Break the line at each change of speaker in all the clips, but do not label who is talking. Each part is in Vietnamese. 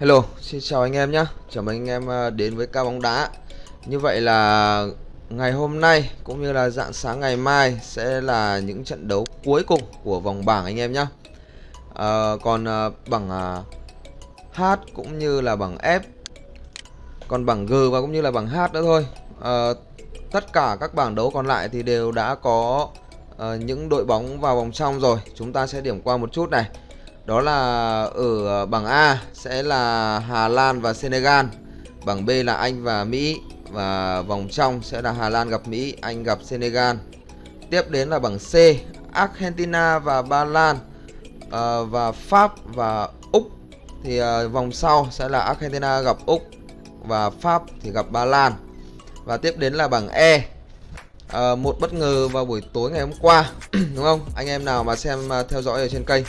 Hello, xin chào anh em nhé Chào mừng anh em à, đến với ca bóng đá. Như vậy là ngày hôm nay cũng như là dạng sáng ngày mai sẽ là những trận đấu cuối cùng của vòng bảng anh em nhé à, Còn à, bảng à, H cũng như là bảng F Còn bảng G và cũng như là bảng H nữa thôi. À, Tất cả các bảng đấu còn lại thì đều đã có à, những đội bóng vào vòng trong rồi. Chúng ta sẽ điểm qua một chút này đó là ở ờ, bảng A sẽ là Hà Lan và Senegal. Bảng B là Anh và Mỹ Và vòng trong sẽ là Hà Lan gặp Mỹ, Anh gặp Senegal. Tiếp đến là bảng C Argentina và Ba Lan. Ờ, và Pháp và Úc. Thì ờ, vòng sau sẽ là Argentina gặp Úc Và Pháp thì gặp Ba Lan. Và tiếp đến là bảng E. À, Một bất ngờ vào buổi tối ngày hôm qua Đúng không? Anh em nào mà xem theo dõi ở trên kênh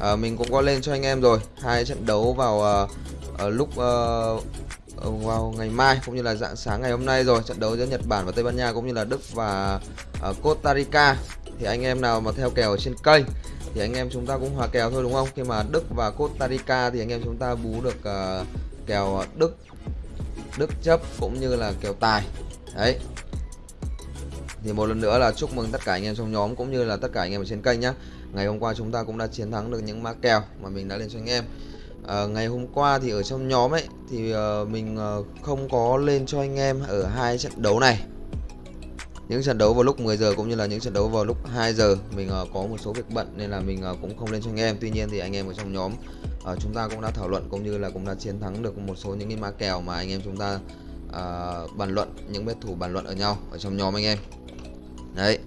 à, mình cũng có lên cho anh em rồi. Hai trận đấu vào uh, lúc uh, vào ngày mai cũng như là dạng sáng ngày hôm nay rồi. Trận đấu giữa Nhật Bản và Tây Ban Nha cũng như là Đức và uh, Costa Rica. Thì anh em nào mà theo kèo ở trên kênh thì anh em chúng ta cũng hòa kèo thôi đúng không? Khi mà Đức và Costa Rica thì anh em chúng ta bú được uh, kèo Đức Đức chấp cũng như là kèo tài. Đấy thì một lần nữa là chúc mừng tất cả anh em trong nhóm cũng như là tất cả anh em ở trên kênh nhé ngày hôm qua chúng ta cũng đã chiến thắng được những mã kèo mà mình đã lên cho anh em. À, ngày hôm qua thì ở trong nhóm ấy thì uh, mình uh, không có lên cho anh em ở hai trận đấu này. Những trận đấu vào lúc 10 giờ cũng như là những trận đấu vào lúc 2 giờ mình uh, có một số việc bận nên là mình uh, cũng không lên cho anh em. Tuy nhiên thì anh em ở trong nhóm uh, chúng ta cũng đã thảo luận cũng như là cũng đã chiến thắng được một số những cái mã kèo mà anh em chúng ta uh, bàn luận những bet thủ bàn luận ở nhau ở trong nhóm anh em đấy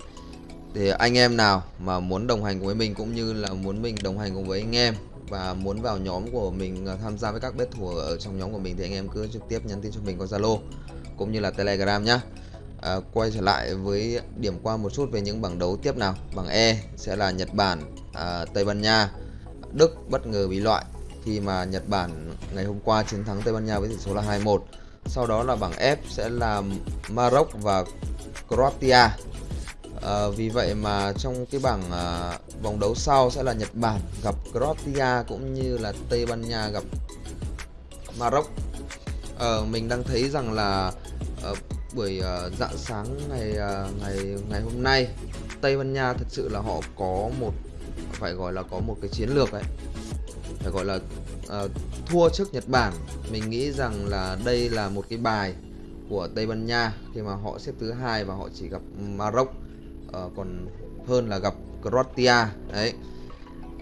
thì anh em nào mà muốn đồng hành cùng với mình cũng như là muốn mình đồng hành cùng với anh em và muốn vào nhóm của mình à, tham gia với các bet thủ ở trong nhóm của mình thì anh em cứ trực tiếp nhắn tin cho mình qua Zalo cũng như là Telegram nhá. À, quay trở lại với điểm qua một chút về những bảng đấu tiếp nào. Bảng E sẽ là Nhật Bản, à, Tây Ban Nha, Đức bất ngờ bị loại khi mà Nhật Bản ngày hôm qua chiến thắng Tây Ban Nha với tỷ số là 2-1. Sau đó là bảng F sẽ là Maroc và Croatia À, vì vậy mà trong cái bảng à, vòng đấu sau sẽ là Nhật Bản gặp Croatia cũng như là Tây Ban Nha gặp Maroc. À, mình đang thấy rằng là à, buổi à, dạng sáng ngày à, ngày ngày hôm nay Tây Ban Nha thật sự là họ có một phải gọi là có một cái chiến lược ấy phải gọi là à, thua trước Nhật Bản mình nghĩ rằng là đây là một cái bài của Tây Ban Nha khi mà họ xếp thứ hai và họ chỉ gặp Maroc uh, còn hơn là gặp Croatia. Đấy.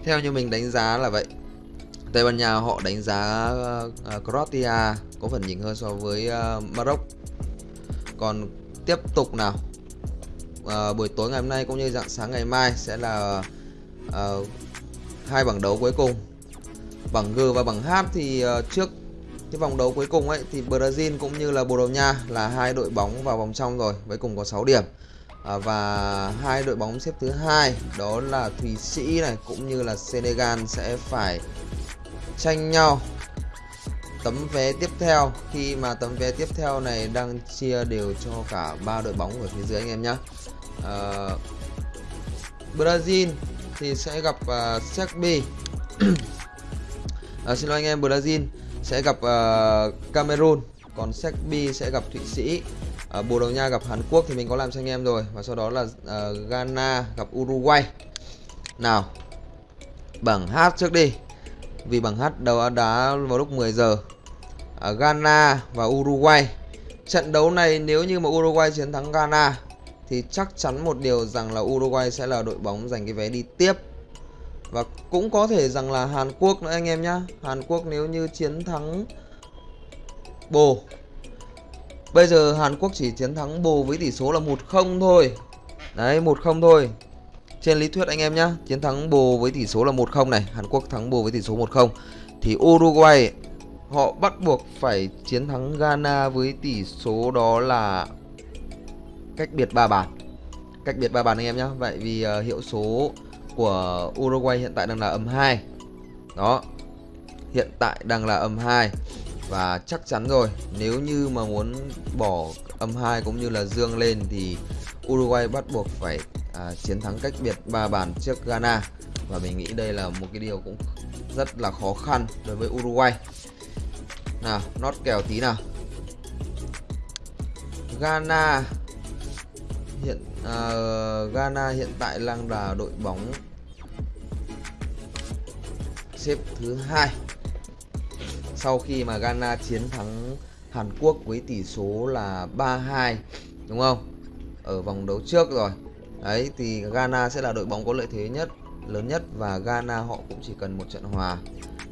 Theo như mình đánh giá là vậy. Tây Ban Nha họ đánh giá uh, Croatia có phần nhỉnh hơn so với uh, Maroc. Còn tiếp tục nào? Uh, buổi tối ngày hôm nay cũng như dạng sáng ngày mai sẽ là uh, hai bảng đấu cuối cùng. Bảng G và bảng H thì uh, trước cái vòng đấu cuối cùng ấy thì Brazil cũng như là Bồ Đào Nha là hai đội bóng vào vòng trong rồi với cùng có 6 điểm à, và hai đội bóng xếp thứ hai đó là Thụy Sĩ này cũng như là Senegal sẽ phải tranh nhau. Tấm vé tiếp theo khi mà tấm vé tiếp theo này đang chia đều cho cả ba đội bóng ở phía dưới anh em nhé à, Brazil thì sẽ gặp uh, Serbia. À, xin lỗi anh em Brazil sẽ gặp uh, Cameroon còn Serbia sẽ gặp Thụy Sĩ à, Bồ Đào Nha gặp Hàn Quốc thì mình có làm cho anh em rồi. Và sau đó là à, Ghana gặp Uruguay. Nào bảng H trước đi. Vì bảng H đầu đá vào lúc 10 giờ. À, Ghana và Uruguay. Trận đấu này nếu như mà Uruguay chiến thắng Ghana thì chắc chắn một điều rằng là Uruguay sẽ là đội bóng giành cái vé đi tiếp. Và cũng có thể rằng là Hàn Quốc nữa anh em nhá. Hàn Quốc nếu như chiến thắng Bồ Bây giờ Hàn Quốc chỉ chiến thắng bồ với tỷ số là 1-0 thôi. Đấy 1-0 thôi. Trên lý thuyết anh em nhá Chiến thắng bồ với tỷ số là 1-0 này Hàn Quốc thắng bồ với tỷ số 1-0 Thì Uruguay Họ bắt buộc phải chiến thắng Ghana với tỷ số đó là Cách biệt 3 bàn. Cách biệt 3 bàn anh em nhá Vậy vì uh, hiệu số của Uruguay hiện tại đang là âm 2 Đó Hiện tại đang là âm 2 và chắc chắn rồi nếu như mà muốn bỏ âm 2 cũng như là dương lên thì Uruguay bắt buộc phải à, chiến thắng cách biệt ba bàn trước Ghana. Và mình nghĩ đây là một cái điều cũng rất là khó khăn đối với Uruguay. Nào nót kèo tí nào. Ghana hiện à, Ghana hiện tại đang là đội bóng xếp thứ hai sau khi mà Ghana chiến thắng Hàn Quốc với tỷ số là 3-2 đúng không? Ở vòng đấu trước rồi. Đấy thì Ghana sẽ là đội bóng có lợi thế nhất lớn nhất và Ghana họ cũng chỉ cần một trận hòa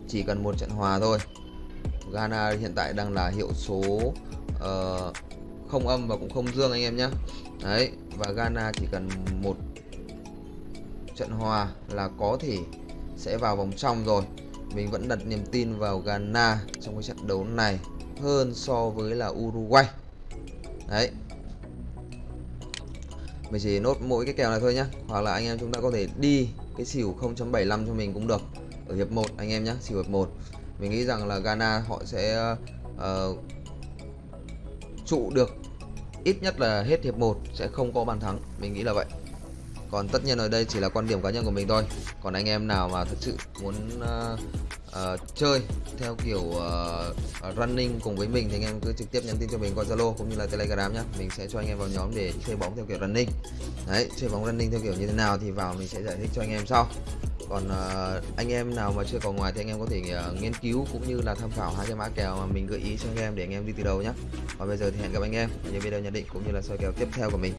chỉ cần một trận hòa thôi. Ghana hiện tại đang là hiệu số uh, không âm và cũng không dương anh em nhé đấy và Ghana chỉ cần một trận hòa là có thể sẽ vào vòng trong rồi mình vẫn đặt niềm tin vào Ghana trong cái trận đấu này hơn so với là Uruguay. Đấy. Mình chỉ nốt mỗi cái kèo này thôi nhá. Hoặc là anh em chúng ta có thể đi cái xỉu 0.75 cho mình cũng được ở hiệp 1 anh em nhá xỉu hiệp 1 mình nghĩ rằng là Ghana họ sẽ uh, trụ được ít nhất là hết hiệp 1 sẽ không có bàn thắng. Mình nghĩ là vậy còn tất nhiên ở đây chỉ là quan điểm cá nhân của mình thôi. Còn anh em nào mà thực sự muốn uh, uh, chơi theo kiểu uh, running cùng với mình thì anh em cứ trực tiếp nhắn tin cho mình qua Zalo cũng như là Telegram nhé mình sẽ cho anh em vào nhóm để chơi bóng theo kiểu running. Đấy chơi bóng running theo kiểu như thế nào thì vào mình sẽ giải thích cho anh em sau. Còn uh, anh em nào mà chưa có ngoài thì anh em có thể uh, nghiên cứu cũng như là tham khảo hai cái mã kèo mà mình gợi ý cho anh em để anh em đi từ đầu nhé và bây giờ thì hẹn gặp anh em ở những video nhận định cũng như là soi kèo tiếp theo của mình.